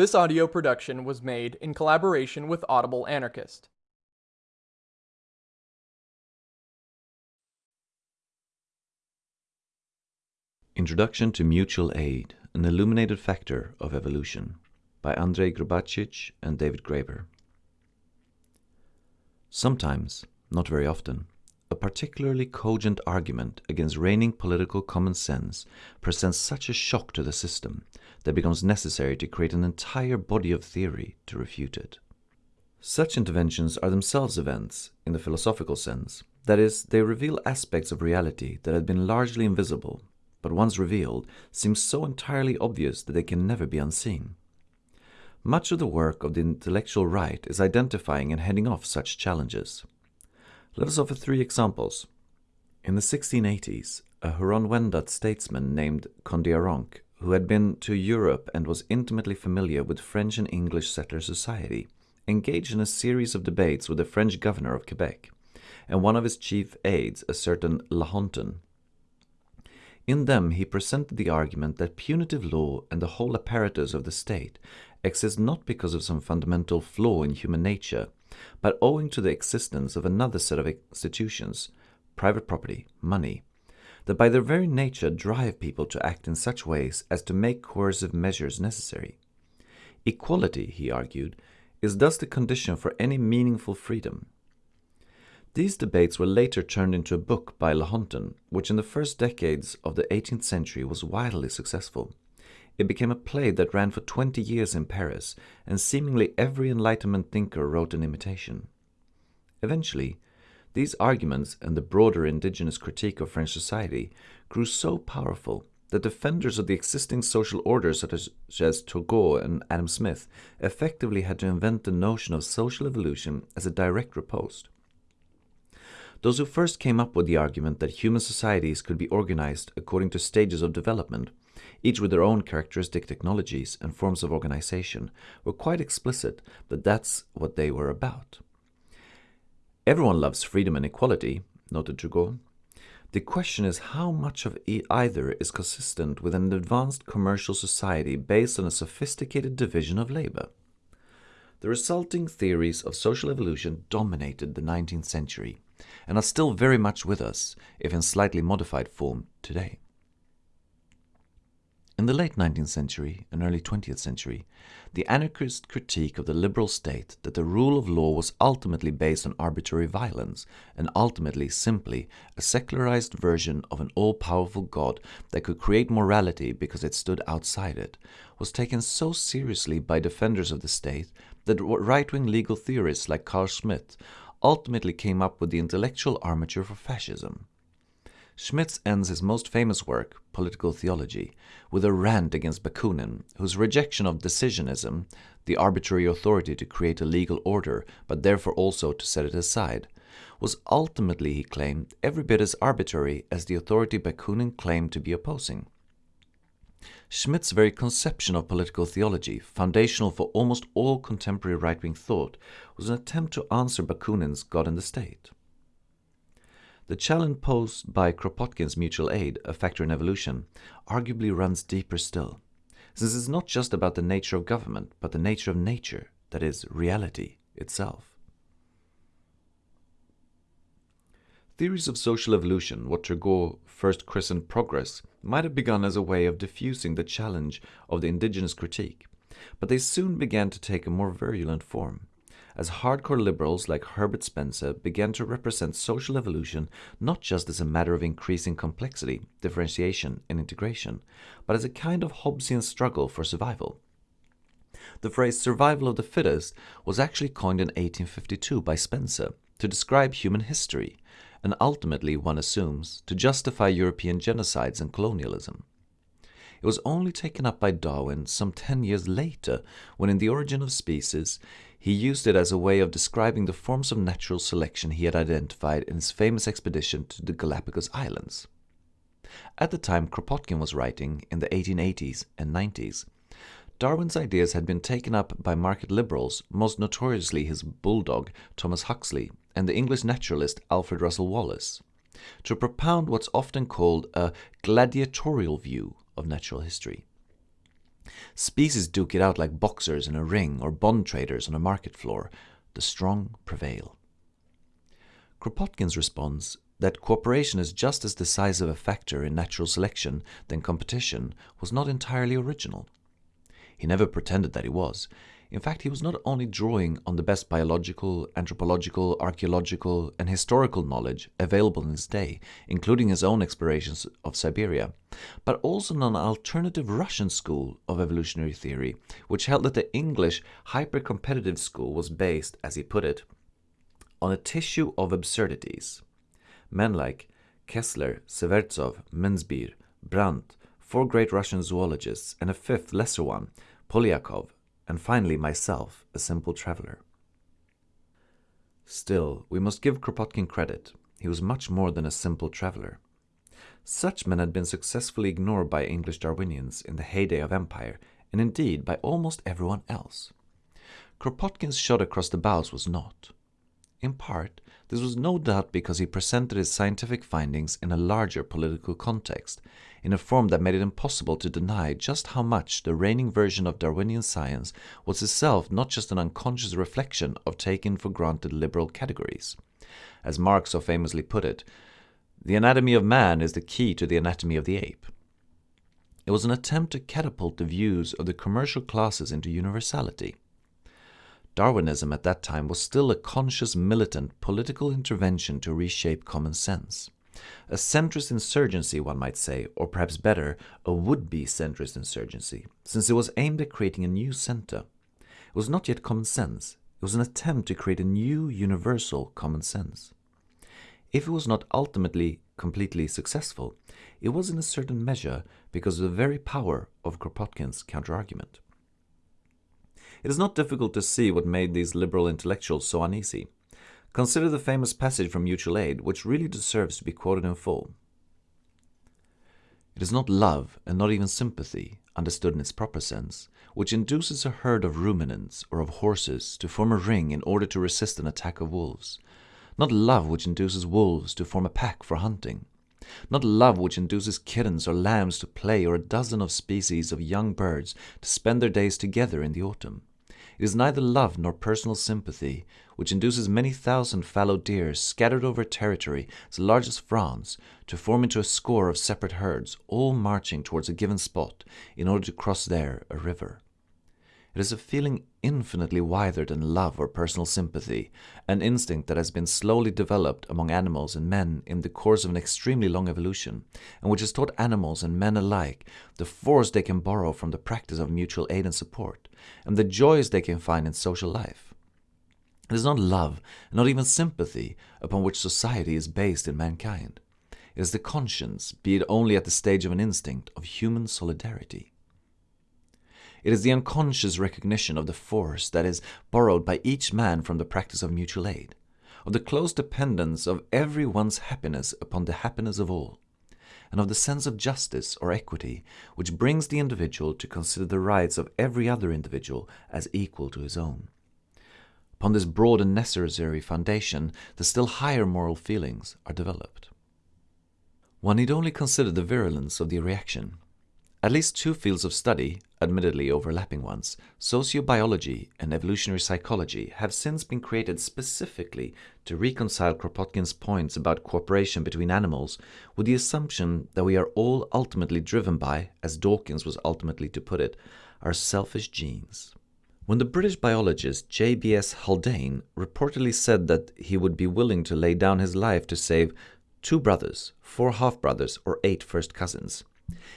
This audio production was made in collaboration with Audible Anarchist. Introduction to Mutual Aid, an illuminated factor of evolution by Andrei Grubacic and David Graeber. Sometimes, not very often, a particularly cogent argument against reigning political common sense presents such a shock to the system that it becomes necessary to create an entire body of theory to refute it. Such interventions are themselves events, in the philosophical sense, that is, they reveal aspects of reality that had been largely invisible, but once revealed, seem so entirely obvious that they can never be unseen. Much of the work of the intellectual right is identifying and heading off such challenges. Let us offer three examples. In the 1680s, a Huron-Wendat statesman named Kondiaronk, who had been to Europe and was intimately familiar with French and English settler society, engaged in a series of debates with the French governor of Quebec, and one of his chief aides, a certain Lahontan. In them he presented the argument that punitive law and the whole apparatus of the state exist not because of some fundamental flaw in human nature, but owing to the existence of another set of institutions, private property, money, that by their very nature drive people to act in such ways as to make coercive measures necessary. Equality, he argued, is thus the condition for any meaningful freedom. These debates were later turned into a book by Lahontan, which in the first decades of the 18th century was wildly successful. It became a play that ran for 20 years in Paris, and seemingly every Enlightenment thinker wrote an imitation. Eventually, these arguments and the broader indigenous critique of French society grew so powerful that defenders of the existing social order such as, Turgot and Adam Smith effectively had to invent the notion of social evolution as a direct riposte. Those who first came up with the argument that human societies could be organized according to stages of development each with their own characteristic technologies and forms of organization, were quite explicit that that's what they were about. Everyone loves freedom and equality, noted Turgot. The question is how much of either is consistent with an advanced commercial society based on a sophisticated division of labor. The resulting theories of social evolution dominated the 19th century and are still very much with us, if in slightly modified form, today. In the late 19th century and early 20th century, the anarchist critique of the liberal state that the rule of law was ultimately based on arbitrary violence and ultimately simply a secularized version of an all-powerful God that could create morality because it stood outside it, was taken so seriously by defenders of the state that right-wing legal theorists like Carl Schmitt ultimately came up with the intellectual armature for fascism. Schmitt ends his most famous work, Political Theology, with a rant against Bakunin, whose rejection of decisionism, the arbitrary authority to create a legal order, but therefore also to set it aside, was ultimately, he claimed, every bit as arbitrary as the authority Bakunin claimed to be opposing. Schmitt's very conception of political theology, foundational for almost all contemporary right-wing thought, was an attempt to answer Bakunin's God and the State. The challenge posed by Kropotkin's mutual aid, a factor in evolution, arguably runs deeper still, since it's not just about the nature of government, but the nature of nature, that is, reality itself. Theories of social evolution, what Turgot first christened progress, might have begun as a way of diffusing the challenge of the indigenous critique, but they soon began to take a more virulent form as hardcore liberals like Herbert Spencer began to represent social evolution not just as a matter of increasing complexity, differentiation, and integration, but as a kind of Hobbesian struggle for survival. The phrase survival of the fittest was actually coined in 1852 by Spencer to describe human history, and ultimately, one assumes, to justify European genocides and colonialism. It was only taken up by Darwin some 10 years later when in The Origin of Species he used it as a way of describing the forms of natural selection he had identified in his famous expedition to the Galapagos Islands. At the time Kropotkin was writing, in the 1880s and 90s, Darwin's ideas had been taken up by market liberals, most notoriously his bulldog Thomas Huxley and the English naturalist Alfred Russel Wallace, to propound what's often called a gladiatorial view of natural history. Species duke it out like boxers in a ring or bond traders on a market floor. The strong prevail. Kropotkin's response that cooperation is just as decisive a factor in natural selection than competition was not entirely original. He never pretended that he was. In fact, he was not only drawing on the best biological, anthropological, archaeological, and historical knowledge available in his day, including his own explorations of Siberia, but also on an alternative Russian school of evolutionary theory, which held that the English hyper-competitive school was based, as he put it, on a tissue of absurdities. Men like Kessler, Severtsov, Menzbir, Brandt, four great Russian zoologists, and a fifth lesser one, Polyakov, and finally myself, a simple traveler. Still, we must give Kropotkin credit. He was much more than a simple traveler. Such men had been successfully ignored by English Darwinians in the heyday of empire, and indeed by almost everyone else. Kropotkin's shot across the bows was not. In part, this was no doubt because he presented his scientific findings in a larger political context, in a form that made it impossible to deny just how much the reigning version of Darwinian science was itself not just an unconscious reflection of taken for granted liberal categories. As Marx so famously put it, the anatomy of man is the key to the anatomy of the ape. It was an attempt to catapult the views of the commercial classes into universality. Darwinism at that time was still a conscious militant political intervention to reshape common sense. A centrist insurgency, one might say, or perhaps better, a would-be centrist insurgency, since it was aimed at creating a new center. It was not yet common sense. It was an attempt to create a new universal common sense. If it was not ultimately completely successful, it was in a certain measure because of the very power of Kropotkin's counterargument. It is not difficult to see what made these liberal intellectuals so uneasy. Consider the famous passage from Mutual Aid, which really deserves to be quoted in full. It is not love, and not even sympathy, understood in its proper sense, which induces a herd of ruminants or of horses to form a ring in order to resist an attack of wolves. Not love which induces wolves to form a pack for hunting. Not love which induces kittens or lambs to play or a dozen of species of young birds to spend their days together in the autumn. It is neither love nor personal sympathy which induces many thousand fallow deer scattered over territory as large as France to form into a score of separate herds, all marching towards a given spot in order to cross there a river. It is a feeling infinitely wider than love or personal sympathy, an instinct that has been slowly developed among animals and men in the course of an extremely long evolution, and which has taught animals and men alike the force they can borrow from the practice of mutual aid and support, and the joys they can find in social life. It is not love, not even sympathy, upon which society is based in mankind. It is the conscience, be it only at the stage of an instinct, of human solidarity. It is the unconscious recognition of the force that is borrowed by each man from the practice of mutual aid, of the close dependence of every one's happiness upon the happiness of all, and of the sense of justice or equity which brings the individual to consider the rights of every other individual as equal to his own. Upon this broad and necessary foundation, the still higher moral feelings are developed. One need only consider the virulence of the reaction at least two fields of study, admittedly overlapping ones, sociobiology and evolutionary psychology, have since been created specifically to reconcile Kropotkin's points about cooperation between animals with the assumption that we are all ultimately driven by, as Dawkins was ultimately to put it, our selfish genes. When the British biologist J.B.S. Haldane reportedly said that he would be willing to lay down his life to save two brothers, four half brothers, or eight first cousins,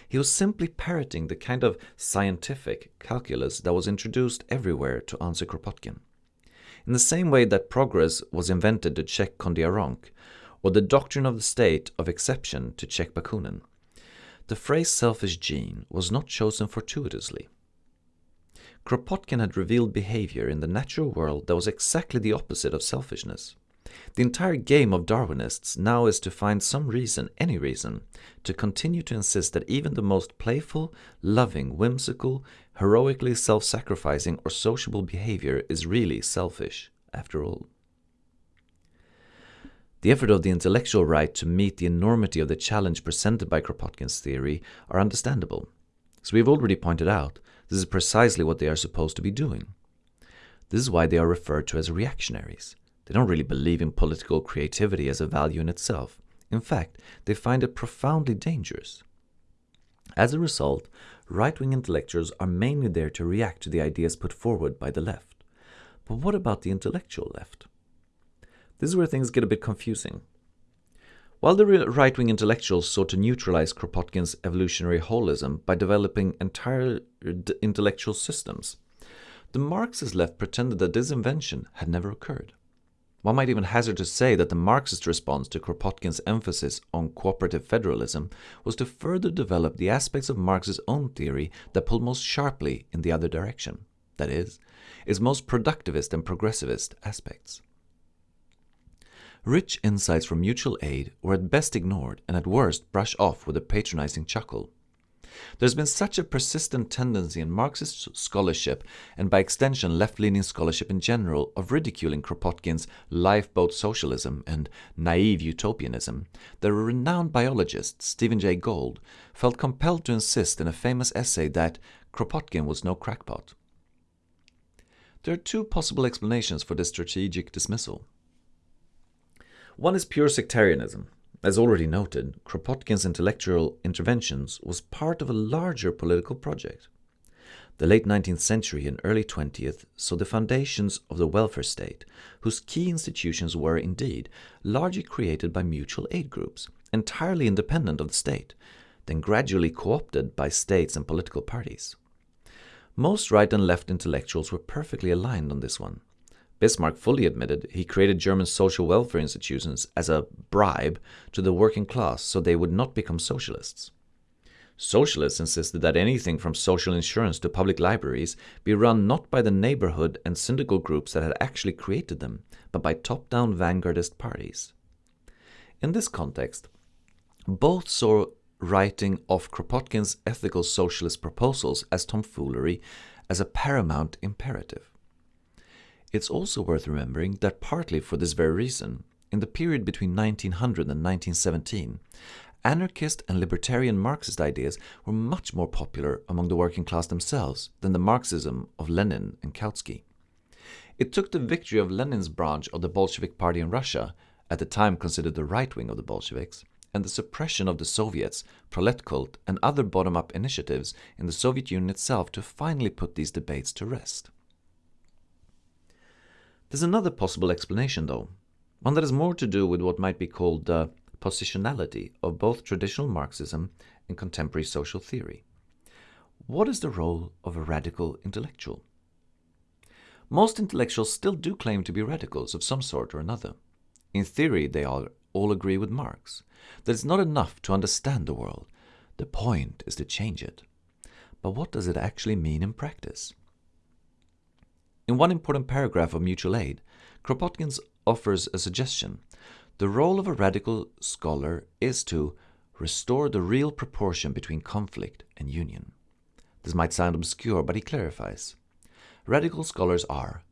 he was simply parroting the kind of scientific calculus that was introduced everywhere to answer Kropotkin. In the same way that progress was invented to check Kondiaronk, or the doctrine of the state of exception to check Bakunin, the phrase selfish gene was not chosen fortuitously. Kropotkin had revealed behavior in the natural world that was exactly the opposite of selfishness. The entire game of Darwinists now is to find some reason, any reason, to continue to insist that even the most playful, loving, whimsical, heroically self sacrificing, or sociable behavior is really selfish, after all. The effort of the intellectual right to meet the enormity of the challenge presented by Kropotkin's theory are understandable. As we have already pointed out, This is precisely what they are supposed to be doing. This is why they are referred to as reactionaries. They don't really believe in political creativity as a value in itself. In fact, they find it profoundly dangerous. As a result, right wing intellectuals are mainly there to react to the ideas put forward by the left. But what about the intellectual left? This is where things get a bit confusing. While the right wing intellectuals sought to neutralize Kropotkin's evolutionary holism by developing entire intellectual systems, the Marxist left pretended that this invention had never occurred. One might even hazard to say that the Marxist response to Kropotkin's emphasis on cooperative federalism was to further develop the aspects of Marx's own theory that pulled most sharply in the other direction, that is, its most productivist and progressivist aspects. Rich insights from mutual aid were at best ignored and at worst brushed off with a patronizing chuckle. There's been such a persistent tendency in Marxist scholarship, and by extension left leaning scholarship in general, of ridiculing Kropotkin's lifeboat socialism and naive utopianism, that a renowned biologist, Stephen Jay Gould, felt compelled to insist in a famous essay that Kropotkin was no crackpot. There are two possible explanations for this strategic dismissal. One is pure sectarianism, as already noted, Kropotkin's intellectual interventions was part of a larger political project. The late 19th century and early 20th saw the foundations of the welfare state, whose key institutions were indeed largely created by mutual aid groups, entirely independent of the state, then gradually co-opted by states and political parties. Most right and left intellectuals were perfectly aligned on this one. Bismarck fully admitted he created German social welfare institutions as a bribe to the working class so they would not become socialists. Socialists insisted that anything from social insurance to public libraries be run not by the neighborhood and syndical groups that had actually created them, but by top down vanguardist parties. In this context, both saw writing of Kropotkin's ethical socialist proposals as tomfoolery as a paramount imperative. It's also worth remembering that partly for this very reason, in the period between 1900 and 1917, anarchist and libertarian Marxist ideas were much more popular among the working class themselves than the Marxism of Lenin and Kautsky. It took the victory of Lenin's branch of the Bolshevik Party in Russia, at the time considered the right wing of the Bolsheviks, and the suppression of the Soviets, Proletkult, and other bottom up initiatives in the Soviet Union itself to finally put these debates to rest. There's another possible explanation, though, one that has more to do with what might be called the positionality of both traditional Marxism and contemporary social theory. What is the role of a radical intellectual? Most intellectuals still do claim to be radicals of some sort or another. In theory, they all, all agree with Marx that it's not enough to understand the world, the point is to change it. But what does it actually mean in practice? In one important paragraph of Mutual Aid, Kropotkin offers a suggestion. The role of a radical scholar is to restore the real proportion between conflict and union. This might sound obscure, but he clarifies. Radical scholars are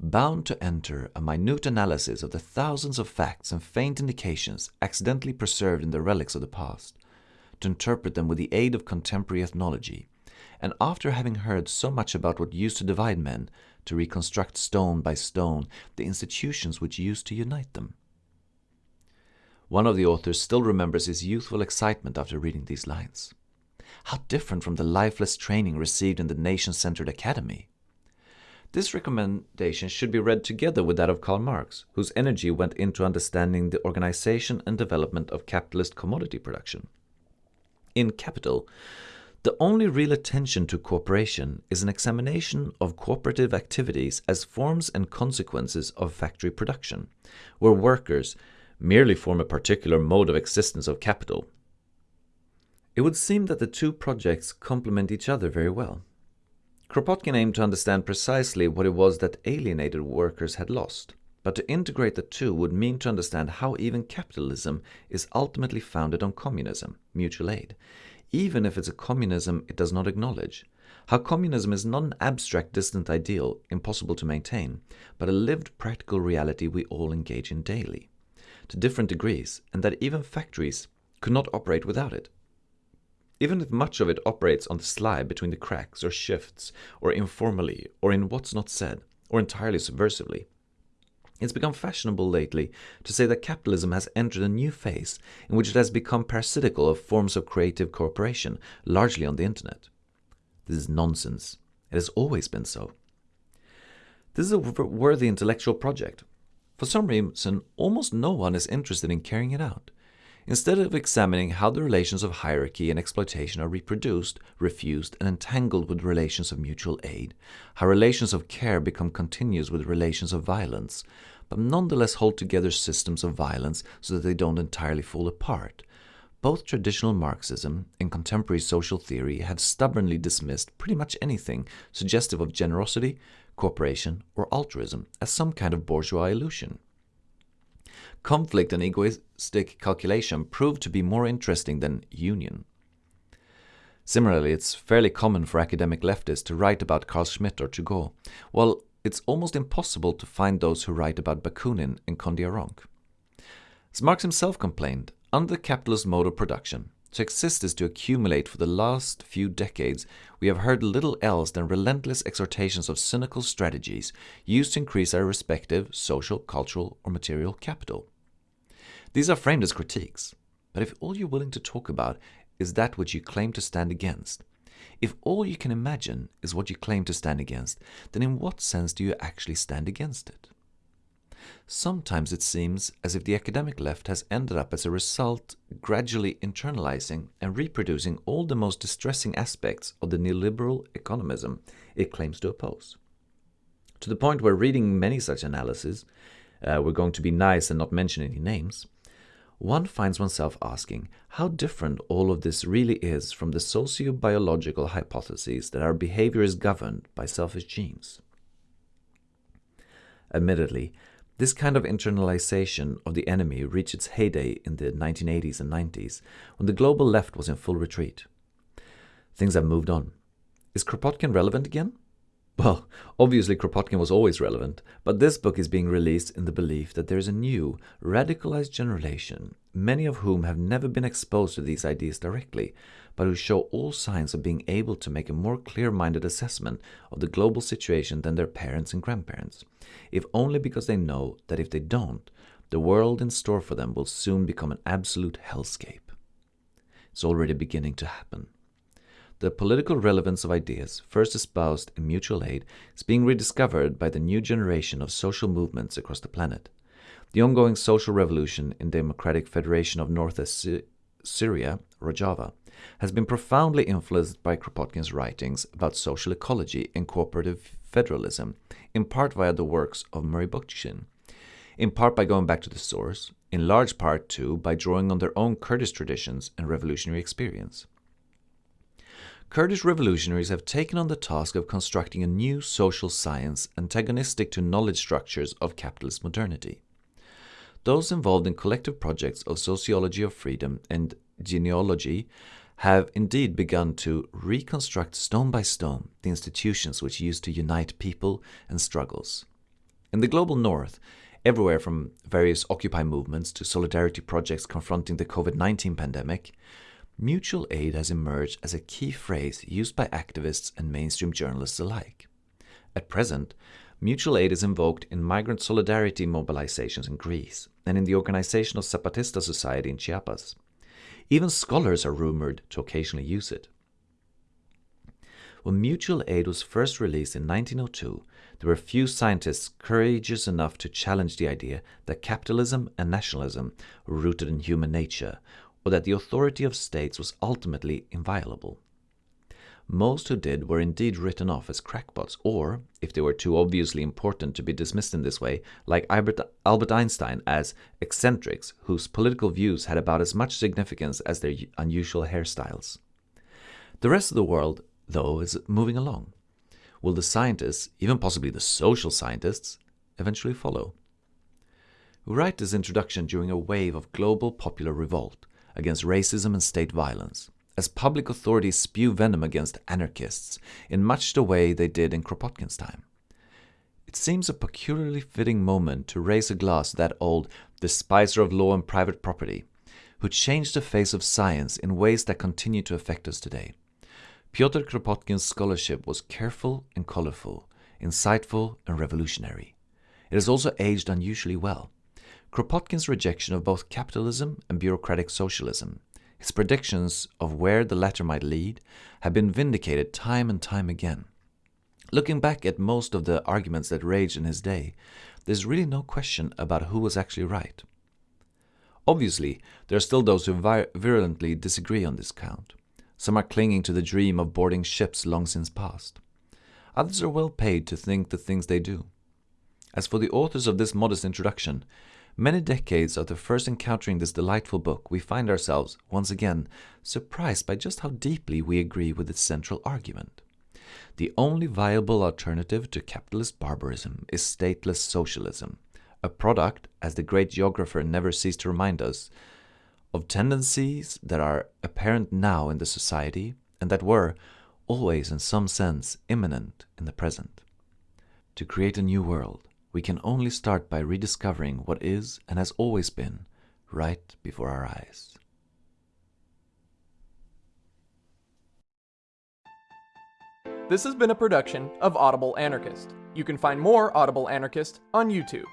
bound to enter a minute analysis of the thousands of facts and faint indications accidentally preserved in the relics of the past, to interpret them with the aid of contemporary ethnology, and after having heard so much about what used to divide men, to reconstruct stone by stone the institutions which used to unite them. One of the authors still remembers his youthful excitement after reading these lines. How different from the lifeless training received in the nation centered academy! This recommendation should be read together with that of Karl Marx, whose energy went into understanding the organization and development of capitalist commodity production. In Capital, the only real attention to cooperation is an examination of cooperative activities as forms and consequences of factory production, where workers merely form a particular mode of existence of capital. It would seem that the two projects complement each other very well. Kropotkin aimed to understand precisely what it was that alienated workers had lost, but to integrate the two would mean to understand how even capitalism is ultimately founded on communism, mutual aid, even if it's a communism it does not acknowledge. How communism is not an abstract, distant ideal, impossible to maintain, but a lived practical reality we all engage in daily, to different degrees, and that even factories could not operate without it. even if much of it operates on the sly between the cracks or shifts, or informally, or in what's not said, or entirely subversively. It's become fashionable lately to say that capitalism has entered a new phase in which it has become parasitical of forms of creative cooperation, largely on the internet. This is nonsense. It has always been so. This is a worthy intellectual project. For some reason, almost no one is interested in carrying it out. Instead of examining how the relations of hierarchy and exploitation are reproduced, refused, and entangled with relations of mutual aid, how relations of care become continuous with relations of violence, but nonetheless hold together systems of violence so that they don't entirely fall apart. Both traditional Marxism and contemporary social theory have stubbornly dismissed pretty much anything suggestive of generosity, cooperation, or altruism as some kind of bourgeois illusion. Conflict and egoistic calculation proved to be more interesting than union. Similarly, it's fairly common for academic leftists to write about Carl Schmitt or Turgot, while it's almost impossible to find those who write about Bakunin and Kondiaronk. As Marx himself complained, under the capitalist mode of production, to exist is to accumulate for the last few decades, we have heard little else than relentless exhortations of cynical strategies used to increase our respective social, cultural, or material capital. These are framed as critiques, but if all you're willing to talk about is that which you claim to stand against, if all you can imagine is what you claim to stand against, then in what sense do you actually stand against it? Sometimes it seems as if the academic left has ended up as a result gradually internalizing and reproducing all the most distressing aspects of the neoliberal economism it claims to oppose. To the point where reading many such analyses, uh, we're going to be nice and not mention any names, one finds oneself asking how different all of this really is from the socio-biological hypotheses that our behavior is governed by selfish genes. Admittedly, this kind of internalization of the enemy reached its heyday in the 1980s and 90s, when the global left was in full retreat. Things have moved on. Is Kropotkin relevant again? Well, obviously Kropotkin was always relevant, but this book is being released in the belief that there is a new, radicalized generation, many of whom have never been exposed to these ideas directly, but who show all signs of being able to make a more clear-minded assessment of the global situation than their parents and grandparents, if only because they know that if they don't, the world in store for them will soon become an absolute hellscape. It's already beginning to happen. The political relevance of ideas, first espoused in mutual aid, is being rediscovered by the new generation of social movements across the planet. The ongoing social revolution in Democratic Federation of Northwest Syria, Rojava, has been profoundly influenced by Kropotkin's writings about social ecology and cooperative federalism, in part via the works of Murray Bookchin, in part by going back to the source, in large part too by drawing on their own Kurdish traditions and revolutionary experience. Kurdish revolutionaries have taken on the task of constructing a new social science antagonistic to knowledge structures of capitalist modernity. Those involved in collective projects of sociology of freedom and genealogy have indeed begun to reconstruct stone by stone the institutions which used to unite people and struggles. In the global north, everywhere from various Occupy movements to solidarity projects confronting the COVID 19 pandemic, Mutual aid has emerged as a key phrase used by activists and mainstream journalists alike. At present, mutual aid is invoked in migrant solidarity mobilizations in Greece and in the organization of Zapatista Society in Chiapas. Even scholars are rumored to occasionally use it. When mutual aid was first released in 1902, there were few scientists courageous enough to challenge the idea that capitalism and nationalism were rooted in human nature, or that the authority of states was ultimately inviolable. Most who did were indeed written off as crackpots, or, if they were too obviously important to be dismissed in this way, like Albert, Einstein as eccentrics whose political views had about as much significance as their unusual hairstyles. The rest of the world, though, is moving along. Will the scientists, even possibly the social scientists, eventually follow? We write this introduction during a wave of global popular revolt, against racism and state violence, as public authorities spew venom against anarchists in much the way they did in Kropotkin's time. It seems a peculiarly fitting moment to raise a glass to that old despiser of law and private property, who changed the face of science in ways that continue to affect us today. Pyotr Kropotkin's scholarship was careful and colorful, insightful and revolutionary. It has also aged unusually well. Kropotkin's rejection of both capitalism and bureaucratic socialism, his predictions of where the latter might lead, have been vindicated time and time again. Looking back at most of the arguments that raged in his day, there's really no question about who was actually right. Obviously, there are still those who virulently disagree on this count. Some are clinging to the dream of boarding ships long since past. Others are well paid to think the things they do. As for the authors of this modest introduction, many decades after first encountering this delightful book, we find ourselves, once again, surprised by just how deeply we agree with its central argument. The only viable alternative to capitalist barbarism is stateless socialism, a product, as the great geographer never ceased to remind us, of tendencies that are apparent now in the society and that were, always in some sense, imminent in the present. To create a new world, we can only start by rediscovering what is and has always been right before our eyes. This has been a production of Audible Anarchist. You can find more Audible Anarchist on YouTube.